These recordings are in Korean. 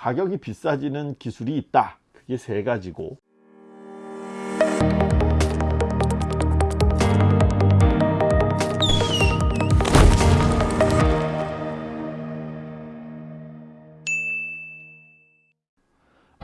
가격이 비싸지는 기술이 있다. 그게 세 가지고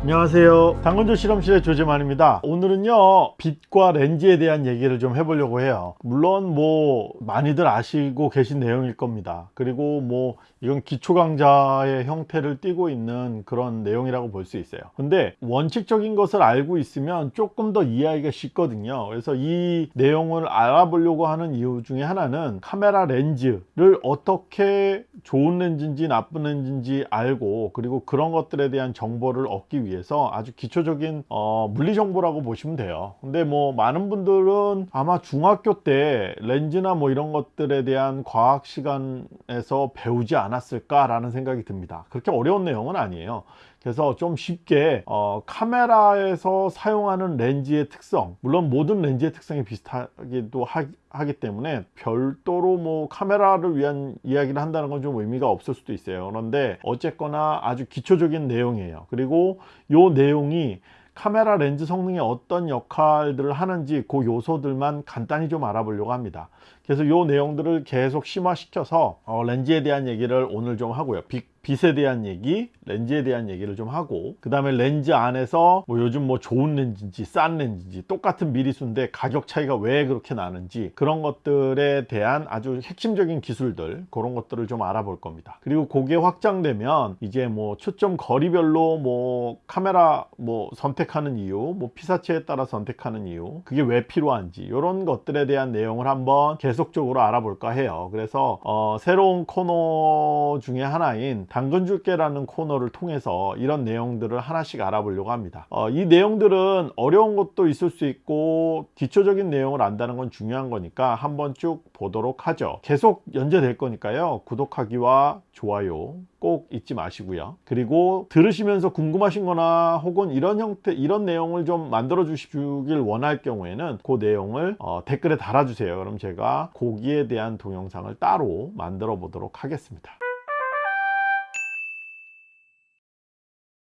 안녕하세요. 당근조 실험실의 조재만입니다. 오늘은요 빛과 렌즈에 대한 얘기를 좀 해보려고 해요. 물론 뭐 많이들 아시고 계신 내용일 겁니다. 그리고 뭐 이건 기초 강좌의 형태를 띠고 있는 그런 내용이라고 볼 수 있어요. 근데 원칙적인 것을 알고 있으면 조금 더 이해하기가 쉽거든요. 그래서 이 내용을 알아보려고 하는 이유 중에 하나는 카메라 렌즈를 어떻게 좋은 렌즈인지 나쁜 렌즈인지 알고 그리고 그런 것들에 대한 정보를 얻기 위해 서 아주 기초적인 어, 물리 정보라고 보시면 돼요. 근데 뭐 많은 분들은 아마 중학교 때 렌즈나 뭐 이런 것들에 대한 과학 시간에서 배우지 않았을까 라는 생각이 듭니다. 그렇게 어려운 내용은 아니에요 그래서 좀 쉽게 어, 카메라에서 사용하는 렌즈의 특성 물론 모든 렌즈의 특성이 비슷하기도 하, 하기 때문에 별도로 뭐 카메라를 위한 이야기를 한다는 건 좀 의미가 없을 수도 있어요. 그런데 어쨌거나 아주 기초적인 내용이에요. 그리고 요 내용이 카메라 렌즈 성능에 어떤 역할들을 하는지 그 요소들만 간단히 좀 알아보려고 합니다 그래서 요 내용들을 계속 심화시켜서 어, 렌즈에 대한 얘기를 오늘 좀 하고요. 빛, 빛에 대한 얘기 렌즈에 대한 얘기를 좀 하고 그 다음에 렌즈 안에서 뭐 요즘 뭐 좋은 렌즈인지 싼 렌즈인지 똑같은 미리수인데 가격 차이가 왜 그렇게 나는지 그런 것들에 대한 아주 핵심적인 기술들 그런 것들을 좀 알아볼 겁니다. 그리고 그게 확장되면 이제 뭐 초점 거리별로 뭐 카메라 뭐 선택하는 이유 뭐 피사체에 따라 선택하는 이유 그게 왜 필요한지 이런 것들에 대한 내용을 한번 계속 적으로 알아볼까 해요. 그래서 어 새로운 코너 중에 하나인 당근 줄게라는 코너를 통해서 이런 내용들을 하나씩 알아보려고 합니다. 어, 이 내용들은 어려운 것도 있을 수 있고 기초적인 내용을 안다는 건 중요한 거니까 한번 쭉 보도록 하죠. 계속 연재될 거니까요. 구독하기와 좋아요 꼭 잊지 마시고요. 그리고 들으시면서 궁금하신 거나 혹은 이런 형태 이런 내용을 좀 만들어 주시길 원할 경우에는 그 내용을 어, 댓글에 달아주세요. 그럼 제가 거기에 대한 동영상을 따로 만들어 보도록 하겠습니다.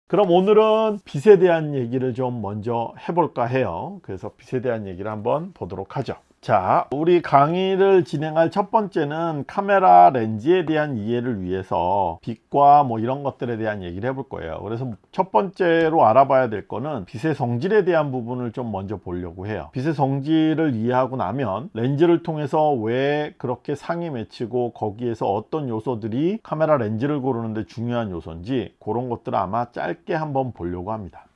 그럼 오늘은 빛에 대한 얘기를 좀 먼저 해볼까 해요. 그래서 빛에 대한 얘기를 한번 보도록 하죠 자 우리 강의를 진행할 첫 번째는 카메라 렌즈에 대한 이해를 위해서 빛과 뭐 이런 것들에 대한 얘기를 해볼 거예요. 그래서 첫 번째로 알아봐야 될 거는 빛의 성질에 대한 부분을 좀 먼저 보려고 해요. 빛의 성질을 이해하고 나면 렌즈를 통해서 왜 그렇게 상이 맺히고 거기에서 어떤 요소들이 카메라 렌즈를 고르는데 중요한 요소인지 그런 것들을 아마 짧게 한번 보려고 합니다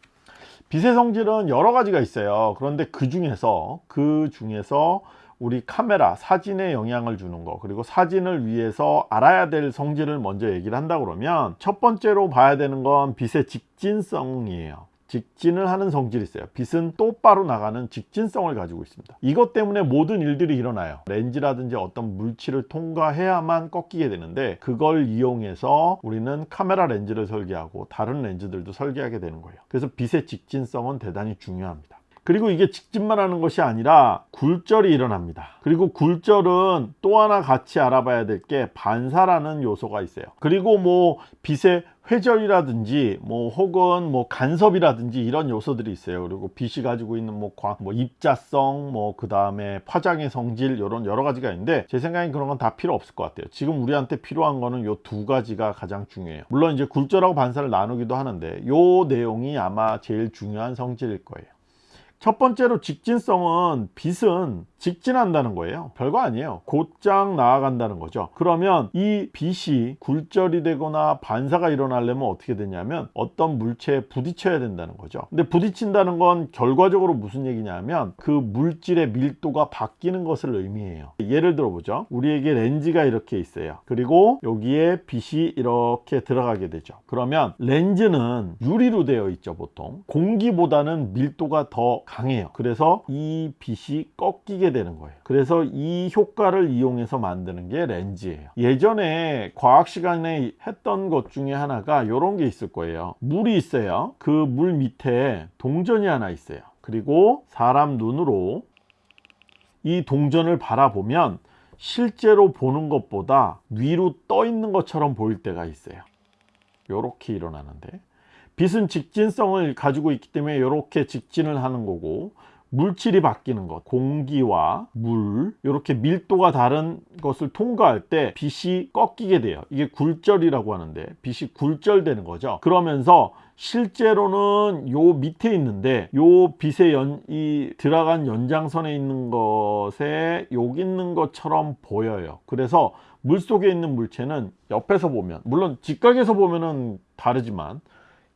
빛의 성질은 여러 가지가 있어요. 그런데 그 중에서 그 중에서 우리 카메라 사진에 영향을 주는 거 그리고 사진을 위해서 알아야 될 성질을 먼저 얘기를 한다 그러면 첫 번째로 봐야 되는 건 빛의 직진성이에요 직진을 하는 성질이 있어요. 빛은 똑바로 나가는 직진성을 가지고 있습니다. 이것 때문에 모든 일들이 일어나요. 렌즈라든지 어떤 물질을 통과해야만 꺾이게 되는데 그걸 이용해서 우리는 카메라 렌즈를 설계하고 다른 렌즈들도 설계하게 되는 거예요. 그래서 빛의 직진성은 대단히 중요합니다 그리고 이게 직진만 하는 것이 아니라 굴절이 일어납니다. 그리고 굴절은 또 하나 같이 알아봐야 될 게 반사라는 요소가 있어요. 그리고 뭐 빛의 회절이라든지 뭐 혹은 뭐 간섭이라든지 이런 요소들이 있어요. 그리고 빛이 가지고 있는 뭐, 과, 뭐 입자성 뭐 그 다음에 파장의 성질 이런 여러 가지가 있는데 제 생각엔 그런 건 다 필요 없을 것 같아요. 지금 우리한테 필요한 거는 요 두 가지가 가장 중요해요. 물론 이제 굴절하고 반사를 나누기도 하는데 요 내용이 아마 제일 중요한 성질일 거예요 첫 번째로 직진성은 빛은 직진한다는 거예요. 별거 아니에요. 곧장 나아간다는 거죠. 그러면 이 빛이 굴절이 되거나 반사가 일어나려면 어떻게 되냐면 어떤 물체에 부딪혀야 된다는 거죠. 근데 부딪힌다는 건 결과적으로 무슨 얘기냐면 그 물질의 밀도가 바뀌는 것을 의미해요. 예를 들어 보죠. 우리에게 렌즈가 이렇게 있어요. 그리고 여기에 빛이 이렇게 들어가게 되죠. 그러면 렌즈는 유리로 되어 있죠 보통. 공기보다는 밀도가 더 강해요. 그래서 이 빛이 꺾이게 되는 거예요. 그래서 이 효과를 이용해서 만드는 게 렌즈예요. 예전에 과학 시간에 했던 것 중에 하나가 이런 게 있을 거예요. 물이 있어요. 그 물 밑에 동전이 하나 있어요. 그리고 사람 눈으로 이 동전을 바라보면 실제로 보는 것보다 위로 떠 있는 것처럼 보일 때가 있어요. 이렇게 일어나는데. 빛은 직진성을 가지고 있기 때문에 이렇게 직진을 하는 거고 물질이 바뀌는 것. 공기와 물 이렇게 밀도가 다른 것을 통과할 때 빛이 꺾이게 돼요. 이게 굴절이라고 하는데 빛이 굴절되는 거죠. 그러면서 실제로는 요 밑에 있는데 요 빛의 연, 이 들어간 연장선에 있는 것에 여기 있는 것처럼 보여요. 그래서 물 속에 있는 물체는 옆에서 보면 물론 직각에서 보면은 다르지만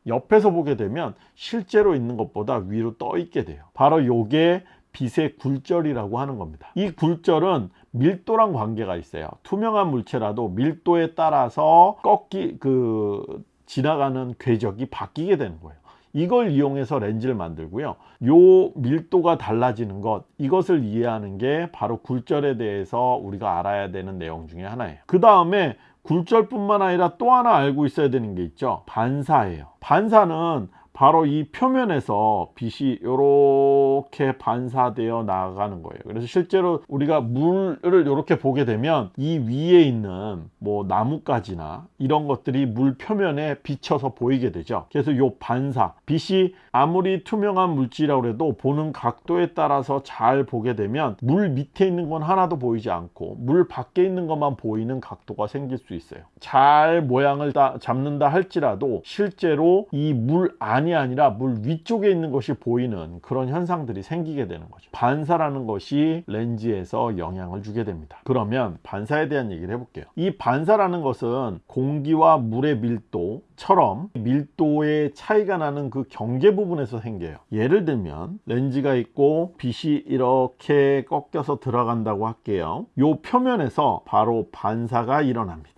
옆에서 보게 되면 실제로 있는 것보다 위로 떠 있게 돼요. 바로 요게 빛의 굴절이라고 하는 겁니다. 이 굴절은 밀도랑 관계가 있어요. 투명한 물체라도 밀도에 따라서 꺾기 그 지나가는 궤적이 바뀌게 되는 거예요. 이걸 이용해서 렌즈를 만들고요. 요 밀도가 달라지는 것 이것을 이해하는 게 바로 굴절에 대해서 우리가 알아야 되는 내용 중에 하나예요. 그 다음에 굴절뿐만 아니라 또 하나 알고 있어야 되는 게 있죠. 반사예요. 반사는 바로 이 표면에서 빛이 이렇게 반사되어 나가는 거예요. 그래서 실제로 우리가 물을 이렇게 보게 되면 이 위에 있는 뭐 나뭇가지나 이런 것들이 물 표면에 비쳐서 보이게 되죠. 그래서 이 반사 빛이 아무리 투명한 물질이라고 해도 보는 각도에 따라서 잘 보게 되면 물 밑에 있는 건 하나도 보이지 않고 물 밖에 있는 것만 보이는 각도가 생길 수 있어요. 잘 모양을 다 잡는다 할지라도 실제로 이 물 안이 아니라 물 위쪽에 있는 것이 보이는 그런 현상들이 생기게 되는 거죠. 반사라는 것이 렌즈에서 영향을 주게 됩니다. 그러면 반사에 대한 얘기를 해볼게요. 이 반사라는 것은 공기와 물의 밀도처럼 밀도의 차이가 나는 그 경계 부분에서 생겨요. 예를 들면 렌즈가 있고 빛이 이렇게 꺾여서 들어간다고 할게요. 요 표면에서 바로 반사가 일어납니다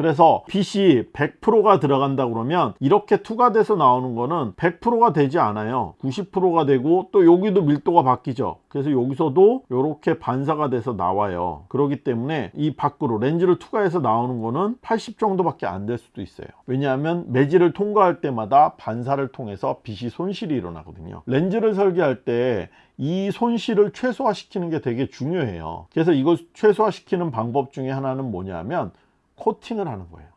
그래서 빛이 100%가 들어간다 그러면 이렇게 투과돼서 나오는 거는 100%가 되지 않아요. 90%가 되고 또 여기도 밀도가 바뀌죠. 그래서 여기서도 이렇게 반사가 돼서 나와요. 그렇기 때문에 이 밖으로 렌즈를 투과해서 나오는 거는 80 정도밖에 안 될 수도 있어요. 왜냐하면 매질을 통과할 때마다 반사를 통해서 빛이 손실이 일어나거든요. 렌즈를 설계할 때이 손실을 최소화시키는 게 되게 중요해요. 그래서 이걸 최소화시키는 방법 중에 하나는 뭐냐면 코팅을 하는 거예요.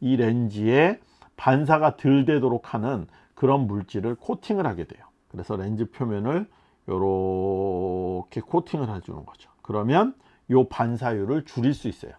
이 렌즈에 반사가 덜 되도록 하는 그런 물질을 코팅을 하게 돼요. 그래서 렌즈 표면을 이렇게 코팅을 해주는 거죠. 그러면 이 반사율을 줄일 수 있어요.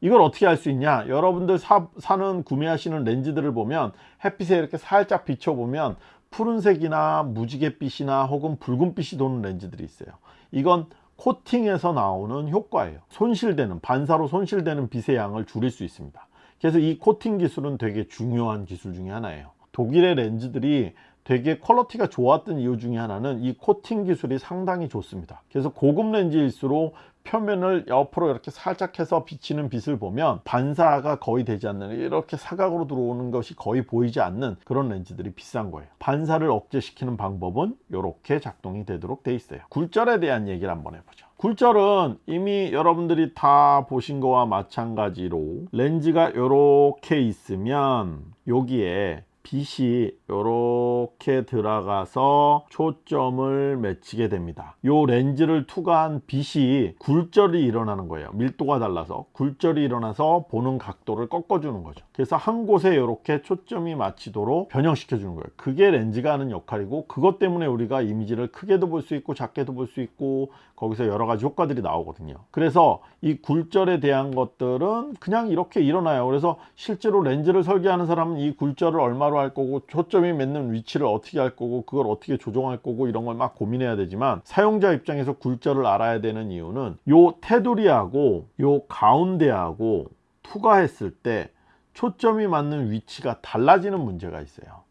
이걸 어떻게 할 수 있냐? 여러분들 사, 사는 구매하시는 렌즈들을 보면 햇빛에 이렇게 살짝 비춰보면 푸른색이나 무지갯빛이나 혹은 붉은빛이 도는 렌즈들이 있어요. 이건 코팅에서 나오는 효과예요. 손실되는 반사로 손실되는 빛의 양을 줄일 수 있습니다. 그래서 이 코팅 기술은 되게 중요한 기술 중에 하나예요. 독일의 렌즈들이 되게 퀄러티가 좋았던 이유 중에 하나는 이 코팅 기술이 상당히 좋습니다. 그래서 고급 렌즈일수록 표면을 옆으로 이렇게 살짝 해서 비치는 빛을 보면 반사가 거의 되지 않는 이렇게 사각으로 들어오는 것이 거의 보이지 않는 그런 렌즈들이 비싼 거예요. 반사를 억제시키는 방법은 이렇게 작동이 되도록 돼 있어요. 굴절에 대한 얘기를 한번 해보죠. 굴절은 이미 여러분들이 다 보신 거와 마찬가지로 렌즈가 이렇게 있으면 여기에 빛이 이렇게 들어가서 초점을 맺히게 됩니다. 이 렌즈를 투과한 빛이 굴절이 일어나는 거예요. 밀도가 달라서 굴절이 일어나서 보는 각도를 꺾어 주는 거죠. 그래서 한 곳에 이렇게 초점이 맞히도록 변형시켜 주는 거예요. 그게 렌즈가 하는 역할이고 그것 때문에 우리가 이미지를 크게도 볼 수 있고 작게도 볼 수 있고 거기서 여러 가지 효과들이 나오거든요. 그래서 이 굴절에 대한 것들은 그냥 이렇게 일어나요. 그래서 실제로 렌즈를 설계하는 사람은 이 굴절을 얼마 로 할 거고 초점이 맺는 위치를 어떻게 할 거고 그걸 어떻게 조정할 거고 이런 걸 막 고민해야 되지만 사용자 입장에서 굴절을 알아야 되는 이유는 요 테두리하고 요 가운데하고 투과했을 때 초점이 맞는 위치가 달라지는 문제가 있어요.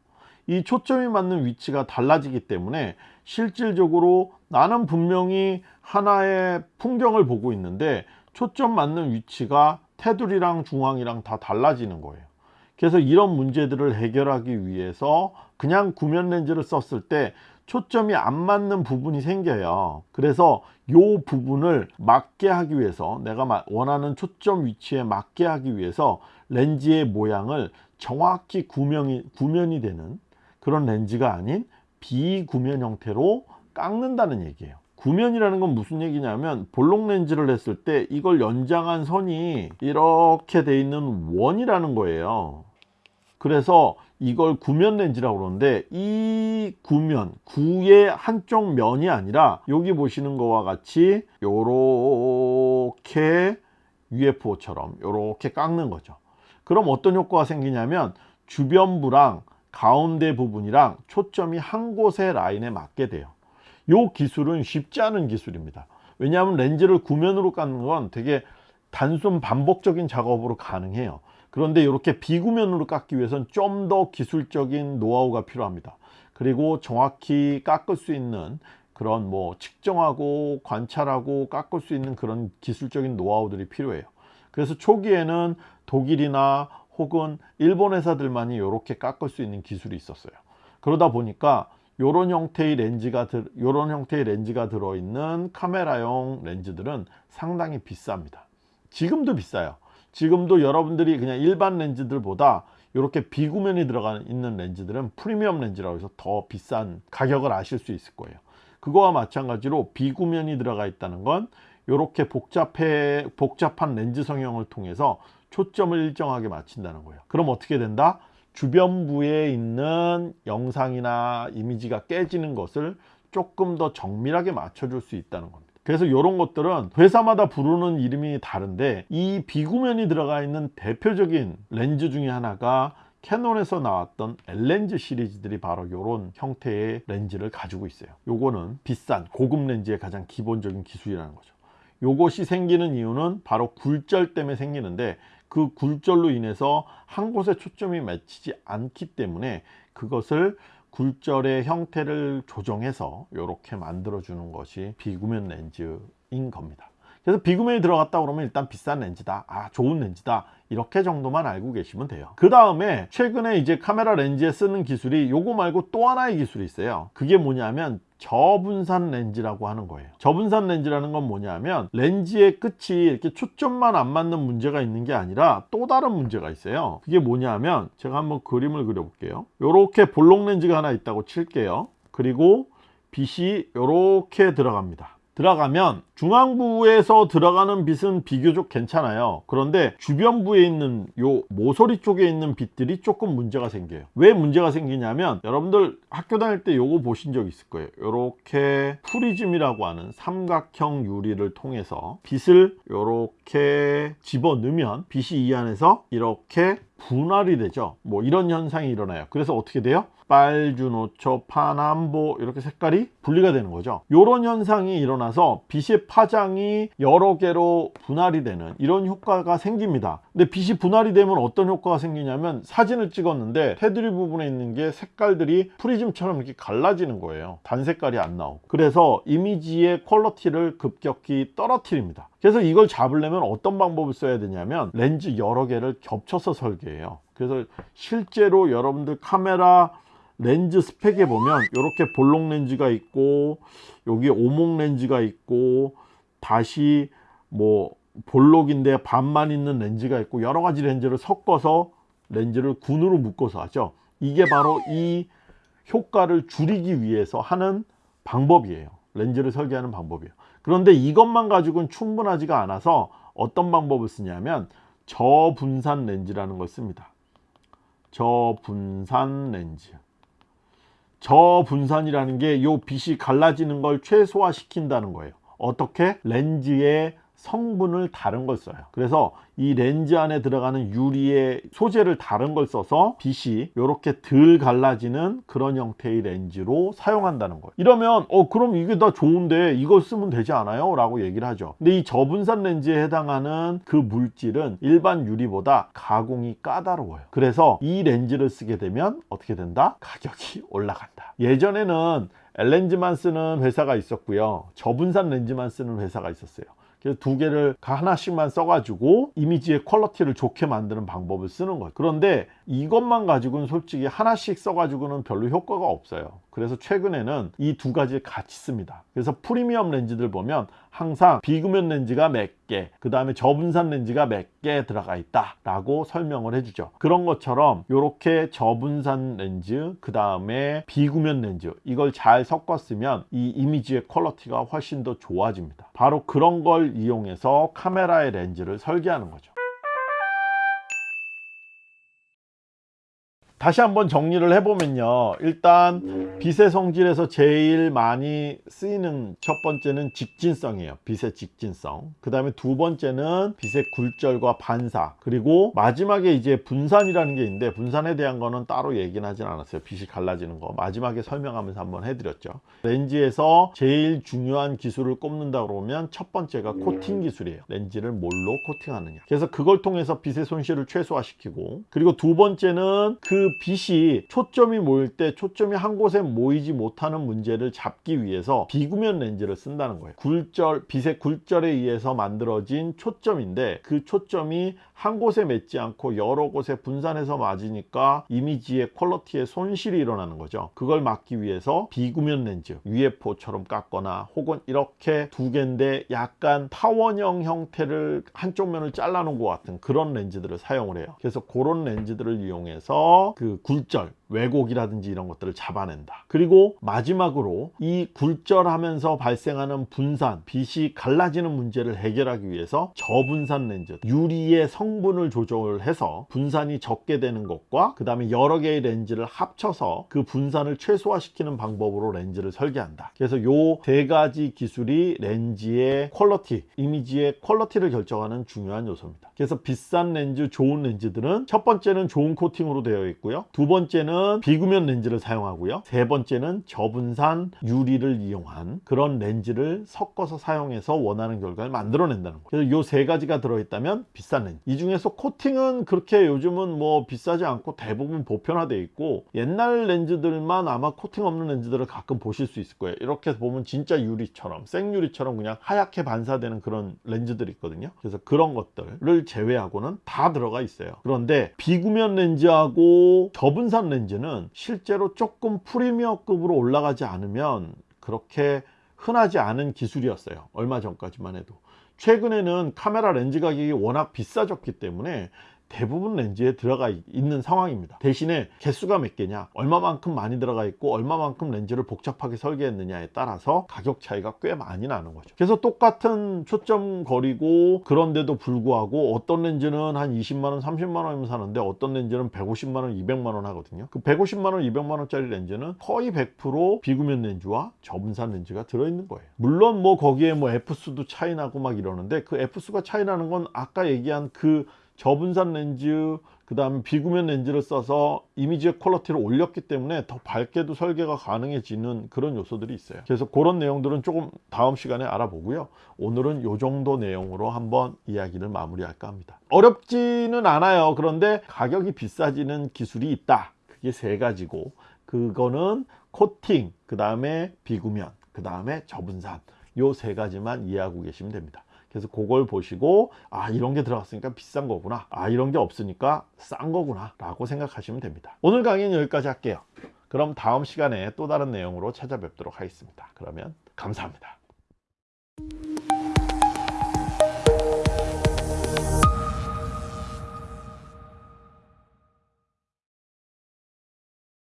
이 초점이 맞는 위치가 달라지기 때문에 실질적으로 나는 분명히 하나의 풍경을 보고 있는데 초점 맞는 위치가 테두리랑 중앙이랑 다 달라지는 거예요 그래서 이런 문제들을 해결하기 위해서 그냥 구면 렌즈를 썼을 때 초점이 안 맞는 부분이 생겨요. 그래서 이 부분을 맞게 하기 위해서 내가 원하는 초점 위치에 맞게 하기 위해서 렌즈의 모양을 정확히 구명이, 구면이 되는 그런 렌즈가 아닌 비구면 형태로 깎는다는 얘기예요. 구면이라는 건 무슨 얘기냐면 볼록 렌즈를 했을 때 이걸 연장한 선이 이렇게 돼 있는 원이라는 거예요 그래서 이걸 구면 렌즈라고 그러는데 이 구면 구의 한쪽 면이 아니라 여기 보시는 거와 같이 요렇게 UFO처럼 요렇게 깎는 거죠. 그럼 어떤 효과가 생기냐면 주변부랑 가운데 부분이랑 초점이 한 곳의 라인에 맞게 돼요. 이 기술은 쉽지 않은 기술입니다. 왜냐하면 렌즈를 구면으로 깎는 건 되게 단순 반복적인 작업으로 가능해요 그런데 이렇게 비구면으로 깎기 위해서는 좀더 기술적인 노하우가 필요합니다. 그리고 정확히 깎을 수 있는 그런 뭐 측정하고 관찰하고 깎을 수 있는 그런 기술적인 노하우들이 필요해요. 그래서 초기에는 독일이나 혹은 일본 회사들만이 이렇게 깎을 수 있는 기술이 있었어요. 그러다 보니까 이런 형태의 렌즈가 들, 요런 형태의 렌즈가 들어있는 카메라용 렌즈들은 상당히 비쌉니다. 지금도 비싸요 지금도 여러분들이 그냥 일반 렌즈들보다 이렇게 비구면이 들어가 있는 렌즈들은 프리미엄 렌즈라고 해서 더 비싼 가격을 아실 수 있을 거예요. 그거와 마찬가지로 비구면이 들어가 있다는 건 이렇게 복잡해 복잡한 렌즈 성형을 통해서 초점을 일정하게 맞춘다는 거예요. 그럼 어떻게 된다? 주변부에 있는 영상이나 이미지가 깨지는 것을 조금 더 정밀하게 맞춰줄 수 있다는 겁니다 그래서 이런 것들은 회사마다 부르는 이름이 다른데 이 비구면이 들어가 있는 대표적인 렌즈 중에 하나가 캐논에서 나왔던 L렌즈 시리즈들이 바로 이런 형태의 렌즈를 가지고 있어요. 요거는 비싼 고급 렌즈의 가장 기본적인 기술이라는 거죠. 요것이 생기는 이유는 바로 굴절 때문에 생기는데 그 굴절로 인해서 한 곳에 초점이 맞추지 않기 때문에 그것을 굴절의 형태를 조정해서 이렇게 만들어 주는 것이 비구면 렌즈인 겁니다. 그래서 비구면이 들어갔다 그러면 일단 비싼 렌즈다. 아 좋은 렌즈다. 이렇게 정도만 알고 계시면 돼요. 그 다음에 최근에 이제 카메라 렌즈에 쓰는 기술이 요거 말고 또 하나의 기술이 있어요. 그게 뭐냐면 저분산 렌즈라고 하는 거예요. 저분산 렌즈라는 건 뭐냐면 렌즈의 끝이 이렇게 초점만 안 맞는 문제가 있는 게 아니라 또 다른 문제가 있어요. 그게 뭐냐면 제가 한번 그림을 그려 볼게요. 요렇게 볼록 렌즈가 하나 있다고 칠게요. 그리고 빛이 요렇게 들어갑니다 들어가면 중앙부에서 들어가는 빛은 비교적 괜찮아요. 그런데 주변부에 있는 요 모서리 쪽에 있는 빛들이 조금 문제가 생겨요. 왜 문제가 생기냐면 여러분들 학교 다닐 때 요거 보신 적 있을 거예요. 요렇게 프리즘이라고 하는 삼각형 유리를 통해서 빛을 요렇게 집어넣으면 빛이 이 안에서 이렇게 분할이 되죠. 뭐 이런 현상이 일어나요. 그래서 어떻게 돼요 빨주노초 파남보 이렇게 색깔이 분리가 되는 거죠. 이런 현상이 일어나서 빛의 파장이 여러 개로 분할이 되는 이런 효과가 생깁니다. 근데 빛이 분할이 되면 어떤 효과가 생기냐면 사진을 찍었는데 테두리 부분에 있는 게 색깔들이 프리즘처럼 이렇게 갈라지는 거예요. 단 색깔이 안 나오고. 그래서 이미지의 퀄러티를 급격히 떨어뜨립니다. 그래서 이걸 잡으려면 어떤 방법을 써야 되냐면 렌즈 여러 개를 겹쳐서 설계해요. 그래서 실제로 여러분들 카메라 렌즈 스펙에 보면 이렇게 볼록 렌즈가 있고 여기 오목 렌즈가 있고 다시 뭐 볼록인데 반만 있는 렌즈가 있고 여러 가지 렌즈를 섞어서 렌즈를 군으로 묶어서 하죠. 이게 바로 이 효과를 줄이기 위해서 하는 방법이에요. 렌즈를 설계하는 방법이에요. 그런데 이것만 가지고는 충분하지가 않아서 어떤 방법을 쓰냐면 저분산 렌즈라는 걸 씁니다. 저분산 렌즈 저분산이라는 게이 빛이 갈라지는 걸 최소화 시킨다는 거예요 어떻게? 렌즈의 성분을 다른 걸 써요. 그래서 이 렌즈 안에 들어가는 유리의 소재를 다른 걸 써서 빛이 이렇게 덜 갈라지는 그런 형태의 렌즈로 사용한다는 거예요. 이러면 어 그럼 이게 다 좋은데 이걸 쓰면 되지 않아요? 라고 얘기를 하죠. 근데 이 저분산 렌즈에 해당하는 그 물질은 일반 유리보다 가공이 까다로워요. 그래서 이 렌즈를 쓰게 되면 어떻게 된다? 가격이 올라간다. 예전에는 L렌즈만 쓰는 회사가 있었고요. 저분산 렌즈만 쓰는 회사가 있었어요 그래서 두 개를 하나씩만 써가지고 이미지의 퀄러티를 좋게 만드는 방법을 쓰는 거예요. 그런데 이것만 가지고는 솔직히 하나씩 써가지고는 별로 효과가 없어요 그래서 최근에는 이 두 가지를 같이 씁니다. 그래서 프리미엄 렌즈들 보면 항상 비구면 렌즈가 몇 개, 그 다음에 저분산 렌즈가 몇 개 들어가 있다 라고 설명을 해주죠. 그런 것처럼 이렇게 저분산 렌즈, 그 다음에 비구면 렌즈 이걸 잘 섞었으면 이 이미지의 퀄러티가 훨씬 더 좋아집니다. 바로 그런 걸 이용해서 카메라의 렌즈를 설계하는 거죠 다시 한번 정리를 해보면요. 일단 빛의 성질에서 제일 많이 쓰이는 첫 번째는 직진성이에요. 빛의 직진성. 그 다음에 두 번째는 빛의 굴절과 반사. 그리고 마지막에 이제 분산이라는 게 있는데 분산에 대한 거는 따로 얘기는 하진 않았어요. 빛이 갈라지는 거. 마지막에 설명하면서 한번 해드렸죠. 렌즈에서 제일 중요한 기술을 꼽는다 그러면 첫 번째가 코팅 기술이에요. 렌즈를 뭘로 코팅하느냐. 그래서 그걸 통해서 빛의 손실을 최소화시키고. 그리고 두 번째는 그 빛이 초점이 모일 때 초점이 한 곳에 모이지 못하는 문제를 잡기 위해서 비구면 렌즈를 쓴다는 거예요. 굴절 빛의 굴절에 의해서 만들어진 초점인데 그 초점이 한 곳에 맺지 않고 여러 곳에 분산해서 맞으니까 이미지의 퀄러티의 손실이 일어나는 거죠. 그걸 막기 위해서 비구면 렌즈 UFO처럼 깎거나 혹은 이렇게 두 개인데 약간 타원형 형태를 한쪽 면을 잘라 놓은 것 같은 그런 렌즈들을 사용을 해요. 그래서 그런 렌즈들을 이용해서 그 굴절 왜곡이라든지 이런 것들을 잡아낸다. 그리고 마지막으로 이 굴절하면서 발생하는 분산 빛이 갈라지는 문제를 해결하기 위해서 저분산 렌즈 유리의 성분을 조절해서 분산이 적게 되는 것과 그 다음에 여러 개의 렌즈를 합쳐서 그 분산을 최소화시키는 방법으로 렌즈를 설계한다. 그래서 요 세 가지 기술이 렌즈의 퀄러티 이미지의 퀄러티를 결정하는 중요한 요소입니다. 그래서 비싼 렌즈 좋은 렌즈들은 첫 번째는 좋은 코팅으로 되어 있고요. 두 번째는 비구면 렌즈를 사용하고요. 세 번째는 저분산 유리를 이용한 그런 렌즈를 섞어서 사용해서 원하는 결과를 만들어낸다는 거예요. 그래서 요세 가지가 들어있다면 비싼 렌즈. 이 중에서 코팅은 그렇게 요즘은 뭐 비싸지 않고 대부분 보편화되어 있고 옛날 렌즈들만 아마 코팅 없는 렌즈들을 가끔 보실 수 있을 거예요. 이렇게 보면 진짜 유리처럼 생유리처럼 그냥 하얗게 반사되는 그런 렌즈들이 있거든요. 그래서 그런 것들을 제외하고는 다 들어가 있어요. 그런데 비구면 렌즈하고 저분산 렌즈 는 실제로 조금 프리미어급으로 올라가지 않으면 그렇게 흔하지 않은 기술이었어요. 얼마 전까지만 해도. 최근에는 카메라 렌즈 가격이 워낙 비싸졌기 때문에 대부분 렌즈에 들어가 있는 상황입니다. 대신에 개수가 몇 개냐? 얼마만큼 많이 들어가 있고 얼마만큼 렌즈를 복잡하게 설계했느냐에 따라서 가격 차이가 꽤 많이 나는 거죠. 그래서 똑같은 초점 거리고 그런데도 불구하고 어떤 렌즈는 한 20만원 30만원이면 사는데 어떤 렌즈는 150만원 200만원 하거든요. 그 150만원 200만원 짜리 렌즈는 거의 100% 비구면 렌즈와 저분산 렌즈가 들어있는 거예요. 물론 뭐 거기에 뭐 F수도 차이 나고 막 이러는데 그 F수가 차이 나는 건 아까 얘기한 그 저분산 렌즈 그 다음에 비구면 렌즈를 써서 이미지의 퀄러티를 올렸기 때문에 더 밝게도 설계가 가능해지는 그런 요소들이 있어요. 그래서 그런 내용들은 조금 다음 시간에 알아보고요. 오늘은 요 정도 내용으로 한번 이야기를 마무리할까 합니다. 어렵지는 않아요. 그런데 가격이 비싸지는 기술이 있다. 그게 세 가지고 그거는 코팅 그 다음에 비구면 그 다음에 저분산. 요 세 가지만 이해하고 계시면 됩니다 그래서 그걸 보시고 아 이런 게 들어갔으니까 비싼 거구나. 아 이런 게 없으니까 싼 거구나 라고 생각하시면 됩니다. 오늘 강의는 여기까지 할게요. 그럼 다음 시간에 또 다른 내용으로 찾아뵙도록 하겠습니다. 그러면 감사합니다